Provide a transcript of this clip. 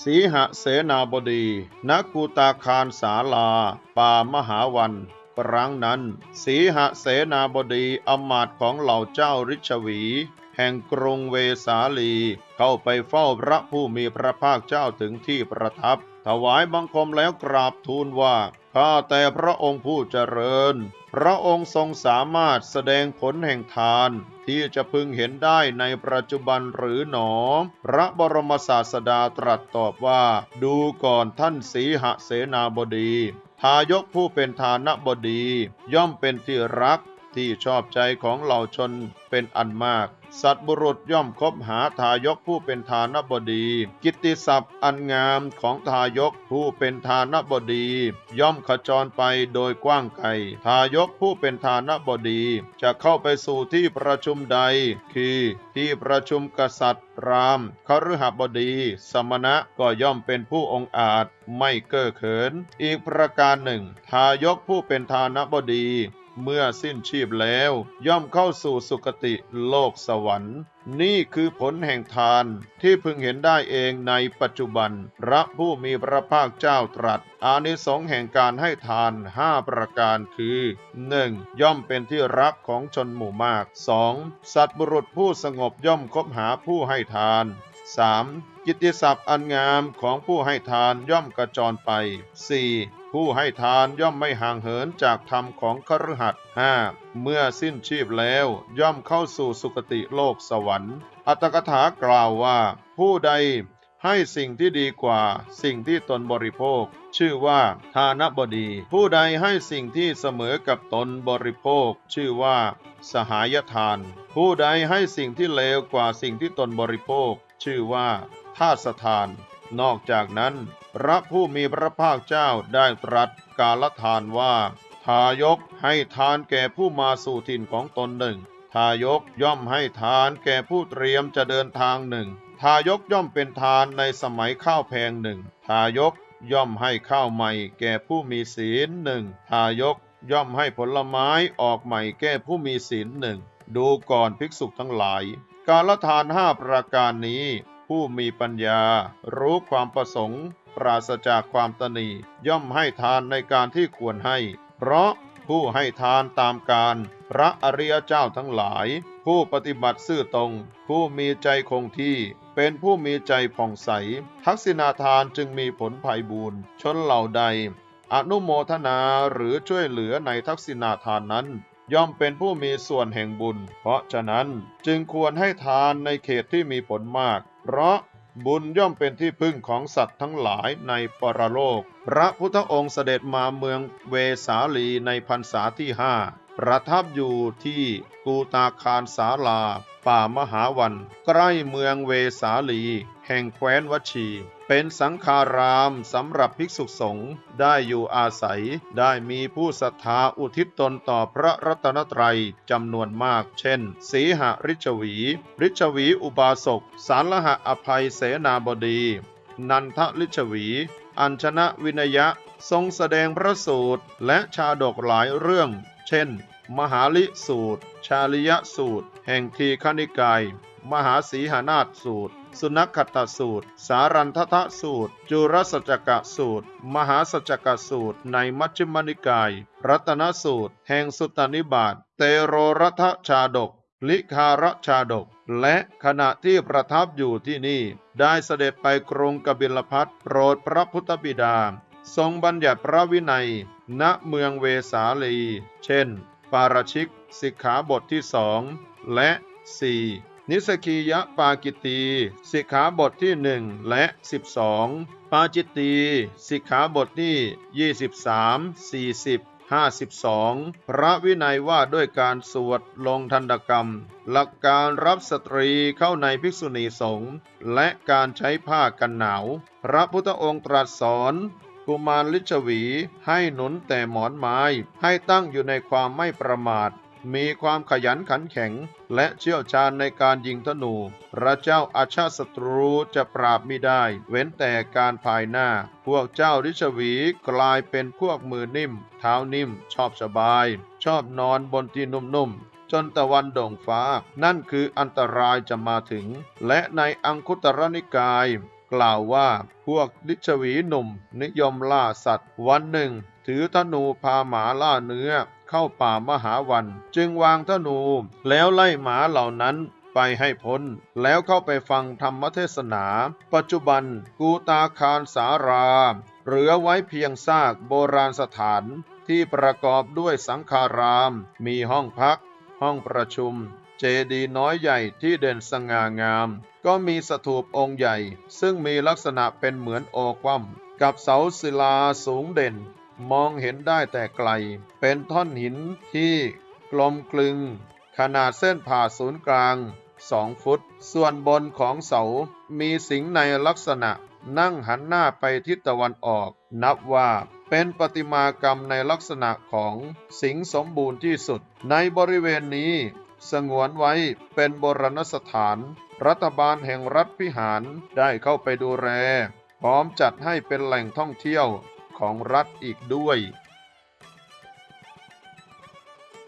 สีหเสนาบดีนกูตาคารสาลา ป่ามหาวันครั้งนั้น สีหเสนาบดีอำมาตย์ของเหล่าเจ้าริชวี แห่งกรุงเวสาลี เข้าไปเฝ้าพระผู้มีพระภาคเจ้าถึงที่ประทับ ถวายบังคมแล้วกราบทูลว่าข้าแต่พระองค์ผู้เจริญ พระองค์ทรงสามารถแสดงผลแห่งทาน ที่จะพึงเห็นได้ในปัจจุบันหรือหนอ พระบรมศาสดาตรัสตอบว่า ดูก่อนท่านสีหเสนาบดี ทายกผู้เป็นทานบดี ย่อมเป็นที่รัก ที่ชอบใจของเหล่าชนเป็นอันมาก สัตว์บุรุษย่อมคบหาทายกผู้เป็นทานบดี กิตติศัพท์อันงามของทายกผู้เป็นทานบดี ย่อมขจรไปโดยกว้างไกลทายกผู้เป็นทานบดี จะเข้าไปสู่ที่ประชุมใด คือที่ประชุมกษัตริย์รามคฤหบดี สมณะก็ย่อมเป็นผู้องอาจไม่เก้อเขิน อีกประการหนึ่ง ทายกผู้เป็นทานบดี เมื่อสิ้นชีพแล้ว ย่อมเข้าสู่สุคติโลกสวรรค์ นี่คือผลแห่งทานที่พึงเห็นได้เองในปัจจุบัน พระผู้มีพระภาคเจ้าตรัส อานิสงส์แห่งการให้ทานห้าประการคือ 1. ย่อมเป็นที่รักของชนหมู่มาก 2. สัตว์บุรุษผู้สงบย่อมคบหาผู้ให้ทาน 3. กิตติศัพท์อันงามของผู้ให้ทานย่อมกระจรไป 4. ผู้ให้ทานย่อมไม่ห่างเหินจากธรรมของคฤหัสถ์ 5. เมื่อสิ้นชีพแล้วย่อมเข้าสู่สุคติโลกสวรรค์ อัตถกถากล่าวว่า ผู้ใดให้สิ่งที่ดีกว่าสิ่งที่ตนบริโภค ชื่อว่าทานบดี ผู้ใดให้สิ่งที่เสมอกับตนบริโภค ชื่อว่า สหายทาน ผู้ใดให้สิ่งที่เลวกว่าสิ่งที่ตนบริโภค ชื่อว่าทาสทาน นอกจากนั้นพระผู้มีพระภาคเจ้าได้ตรัสกาลทานว่า ทายกให้ทานแก่ผู้มาสู่ถิ่นของตนหนึ่ง ทายกย่อมให้ทานแก่ผู้เตรียมจะเดินทางหนึ่ง ทายกย่อมเป็นทานในสมัยข้าวแพงหนึ่ง ทายกย่อมให้ข้าวใหม่แก่ผู้มีศีลหนึ่ง ทายกย่อมให้ผลไม้ออกใหม่แก่ผู้มีศีลหนึ่ง ดูก่อนภิกษุทั้งหลาย การละทานห้าประการนี้ ผู้มีปัญญา รู้ความประสงค์ ปราศจากความตนีย่อมให้ทานในการที่ควรให้ เพราะผู้ให้ทานตามการ พระอริยเจ้าทั้งหลาย ผู้ปฏิบัติซื่อตรง ผู้มีใจคงที่ เป็นผู้มีใจผ่องใส ทักษิณาทานจึงมีผลภัยบูรณ์ชนเหล่าใด อนุโมทนาหรือช่วยเหลือในทักษิณาทานนั้น ย่อมเป็นผู้มีส่วนแห่งบุญ เพราะฉะนั้นจึงควรให้ทานในเขตที่มีผลมาก เพราะบุญย่อมเป็นที่พึ่งของสัตว์ทั้งหลายในปรโลก พระพุทธองค์เสด็จมาเมืองเวสาลีในพรรษาที่ห้า ประทับอยู่ที่กูตาคารสาลา ป่ามหาวัน ใกล้เมืองเวสาลี แห่งแคว้นวชี เป็นสังฆารามสำหรับภิกษุสงฆ์ได้อยู่อาศัย ได้มีผู้ศรัทธาอุทิศตนต่อพระรัตนตรัยจำนวนมาก เช่น สีหริชวี ริชวีอุบาสก สารหะอภัยเสนาบดี นันทลิชวี อัญชนะวินยะทรงแสดงพระสูตรและชาดกหลายเรื่อง เช่น มหาลิสูตร ชาลิยสูตร แห่งทีคณิกาย มหาสีหานาถสูตร สุนัขขตสูตร สารันททสูตร จุรสจกะสูตร มหาสจกะสูตร ในมัชฌิมนิกาย รัตนสูตร แห่งสุตตนิบาต เตโรรัทชาดก ลิคารชาดก และขณะที่ประทับอยู่ที่นี่ ได้เสด็จไปกรุงกบิลพัทโปรดพระพุทธบิดา ทรงบัญญัติพระวินัย ณเมืองเวสาลี เช่น ปาราชิกสิกขาบทที่สองและ 4. นิสกียปากิตีสิกขาบทที่หนึ่งและ 12 ปาจิตตีสิกขาบทที่ 23 40 52 พระวินัยว่าด้วยการสวดลงทันตกรรม หลักการรับสตรีเข้าในภิกษุณีสงฆ์และการใช้ผ้ากันหนาว พระพุทธองค์ตรัสสอน กุมารลิชวีให้หนุนแต่หมอนไม้ ให้ตั้งอยู่ในความไม่ประมาท มีความขยันขันแข็ง และเชี่ยวชาญในการยิงธนู พระเจ้าอาชาศัตรูจะปราบไมิได้ เว้นแต่การภายหน้า พวกเจ้าริชวีกลายเป็นพวกมือนิ่ม เท้านิ่ม ชอบสบาย ชอบนอนบนที่นุ่มๆจนตะวันโด่งฟ้า นั่นคืออันตรายจะมาถึง และในอังคุตรนิกาย กล่าวว่าพวกลิชวีหนุ่มนิยมล่าสัตว์ วันหนึ่ง ถือธนูพาหมาล่าเนื้อเข้าป่ามหาวัน จึงวางธนูแล้วไล่หมาเหล่านั้นไปให้พ้น แล้วเข้าไปฟังธรรมเทศนา ปัจจุบันกูตาคารสารา เหลือไว้เพียงซากโบราณสถานที่ประกอบด้วยสังฆาราม มีห้องพัก ห้องประชุม เจดีย์น้อยใหญ่ที่เด่นสง่างาม ก็มีสถูปองค์ใหญ่ ซึ่งมีลักษณะเป็นเหมือนโอคว่ำกับเสาศิลาสูงเด่น มองเห็นได้แต่ไกล เป็นท่อนหินที่กลมกลึง ขนาดเส้นผ่าศูนย์กลางสองฟุต ส่วนบนของเสา มีสิงในลักษณะ นั่งหันหน้าไปทิศตะวันออก นับว่าเป็นประติมากรรมในลักษณะของสิงสมบูรณ์ที่สุด ในบริเวณนี้ สงวนไว้เป็นโบราณสถาน รัฐบาลแห่งรัฐพิหารได้เข้าไปดูแลพร้อมจัดให้เป็นแหล่งท่องเที่ยวของรัฐอีกด้วย